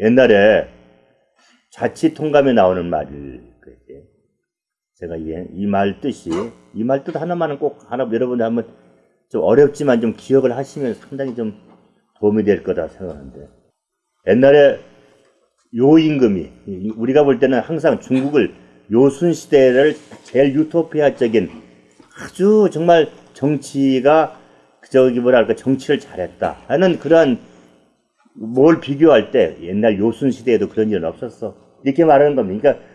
옛날에 자치 통감에 나오는 말을 그랬지. 제가 이 말 뜻이 이 말 뜻 하나만은 꼭 하나 여러분들 한번 좀 어렵지만 좀 기억을 하시면 상당히 좀 도움이 될 거다 생각하는데 옛날에 요임금이 우리가 볼 때는 항상 중국을 요순 시대를 제일 유토피아적인 아주 정말 정치가 저기 뭐랄까 정치를 잘했다 하는 그러한 뭘 비교할 때 옛날 요순 시대에도 그런 일은 없었어 이렇게 말하는 겁니다. 그러니까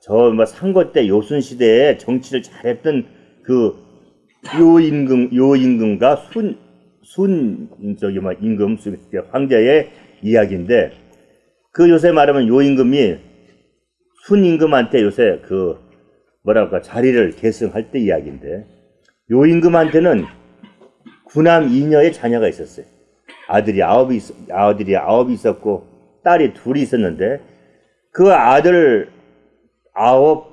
저뭐 상고 때 요순 시대에 정치를 잘했던 그 요임금 요임금과 순 순 저기 뭐 임금 황제의 이야기인데 그 요새 말하면 요임금이 순임금한테 요새 그 뭐랄까 자리를 계승할 때 이야기인데 요임금한테는 구남 이녀의 자녀가 있었어요. 아들이 아홉이 아들이 아홉이 있었고 딸이 둘이 있었는데 그 아들 아홉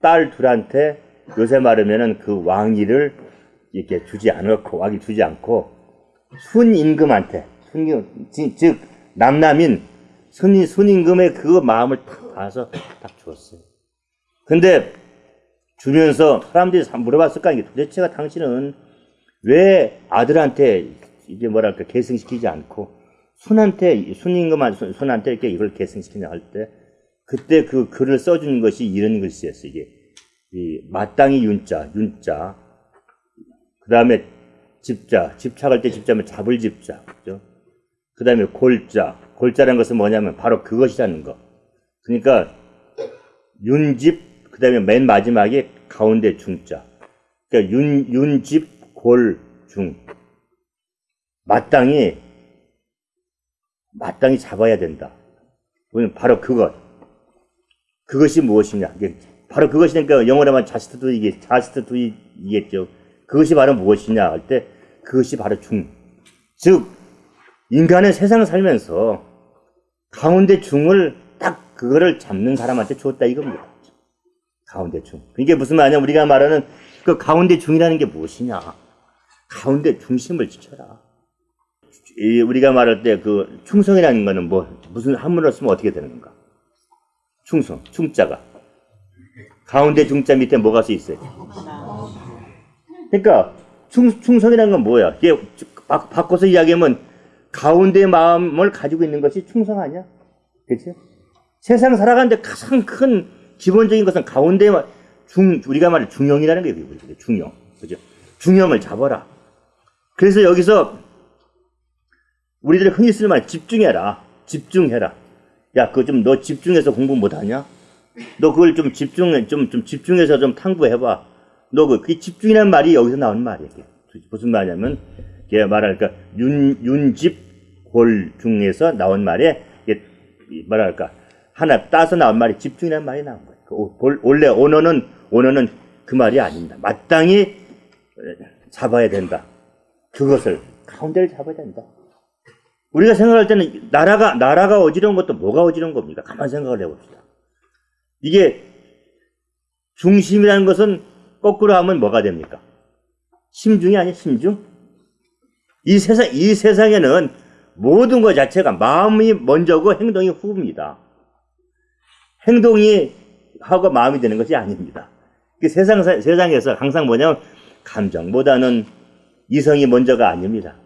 딸 둘한테 요새 말하면은 그 왕위를 이렇게 주지 않았고 왕위 주지 않고 순임금한테 순임 즉 남남인 순임 순임금의 그 마음을 딱 봐서 딱 주었어요. 근데 주면서 사람들이 물어봤을 거 아니에요. 도대체가 당신은 왜 아들한테 이게 뭐랄까 계승시키지 않고 순한테 순임금한 순 한테 이렇게 이걸 계승시키냐 할 때 그때 그 글을 써주는 것이 이런 글씨였어요. 이게 이 마땅히 윤자 윤자 그 다음에 집자 집착할 때 집자면 잡을 집자 그죠? 그 다음에 골자 골자라는 것은 뭐냐면 바로 그것이라는 거. 그러니까 윤집 그 다음에 맨 마지막에 가운데 중자. 그러니까 윤 윤집 골중 마땅히 마땅히 잡아야 된다. 바로 그것. 그것이 무엇이냐? 바로 그것이니까 영어로 하면 자스트 두 이게 자스트 두이겠죠. 그것이 바로 무엇이냐 할 때 그것이 바로 중. 즉 인간은 세상을 살면서 가운데 중을 딱 그거를 잡는 사람한테 주었다 이겁니다. 가운데 중. 이게 무슨 말이냐? 우리가 말하는 그 가운데 중이라는 게 무엇이냐? 가운데 중심을 지켜라. 우리가 말할 때 그 충성이라는 거는 뭐 무슨 한문으로 쓰면 어떻게 되는 건가? 충성, 충자가 가운데 중자 밑에 뭐가 써 있어요? 그러니까 충, 충성이라는 건 뭐야? 이게 바, 바꿔서 이야기하면 가운데 마음을 가지고 있는 것이 충성 아니야? 그렇지? 세상 살아가는데 가장 큰 기본적인 것은 가운데 중 우리가 말해 중용이라는 게 중용, 그죠? 중용을 잡아라. 그래서 여기서 우리들이 흔히 쓰는 말 집중해라. 집중해라. 야, 그거 좀 너 집중해서 공부 못하냐? 너 그걸 좀 집중해, 좀, 좀 집중해서 좀 탐구해봐. 너 그, 그 집중이라는 말이 여기서 나오는 말이야. 무슨 말이냐면, 걔 말할까, 윤, 윤집 골 중에서 나온 말에, 이게 뭐랄까, 하나 따서 나온 말이 집중이라는 말이 나온 거야. 그 원래 언어는, 언어는 그 말이 아닙니다. 마땅히 잡아야 된다. 그것을, 가운데를 잡아야 된다. 우리가 생각할 때는 나라가, 나라가 어지러운 것도 뭐가 어지러운 겁니까? 가만 생각을 해봅시다. 이게 중심이라는 것은 거꾸로 하면 뭐가 됩니까? 심중이 아니야, 심중? 이 세상, 이 세상에는 모든 것 자체가 마음이 먼저고 행동이 후입니다. 행동이 하고 마음이 되는 것이 아닙니다. 그 세상, 세상에서 항상 뭐냐면 감정보다는 이성이 먼저가 아닙니다.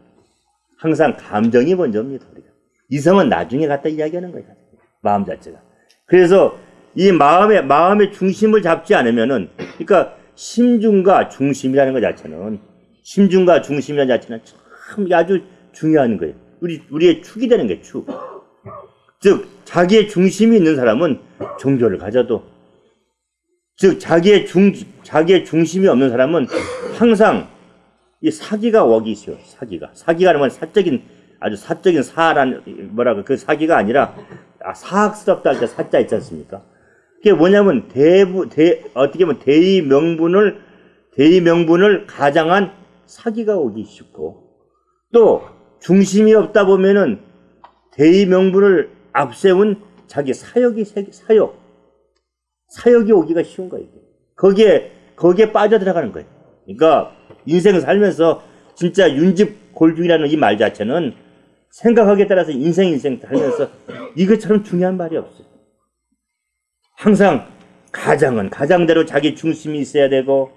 항상 감정이 먼저입니다. 우리가. 이성은 나중에 갖다 이야기하는 거예요. 마음 자체가. 그래서 이 마음의 마음의 중심을 잡지 않으면은 그러니까 심중과 중심이라는 것 자체는 심중과 중심이라는 자체는 참 아주 중요한 거예요. 우리 우리의 축이 되는 게 축. 즉 자기의 중심이 있는 사람은 종교를 가져도 즉 자기의 중 자기의 중심이 없는 사람은 항상 이 사기가 웍이 있어요. 사기가. 사기가 아니면 사적인 아주 사적인 사란 뭐라고 그 사기가 아니라 아, 사학스럽다 할 때 사자 있지 않습니까? 그게 뭐냐면 대부 대 어떻게 보면 대의 명분을 대의 명분을 가장한 사기가 오기 쉽고 또 중심이 없다 보면은 대의 명분을 앞세운 자기 사역이 사역 사역이 오기가 쉬운 거예요. 거기에 거기에 빠져 들어가는 거예요. 그러니까 인생을 살면서 진짜 윤집 골중이라는 이 말 자체는 생각하기에 따라서 인생 인생 살면서 이것처럼 중요한 말이 없어요. 항상 가장은 가장대로 자기 중심이 있어야 되고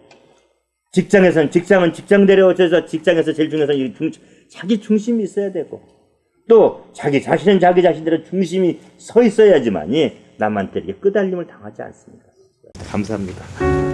직장에서는 직장은 직장대로 어째서 직장에서 제일 중요한 이 중, 자기 중심이 있어야 되고 또 자기 자신은 자기 자신대로 중심이 서 있어야지만이 남한테 이렇게 끄달림을 당하지 않습니다. 감사합니다.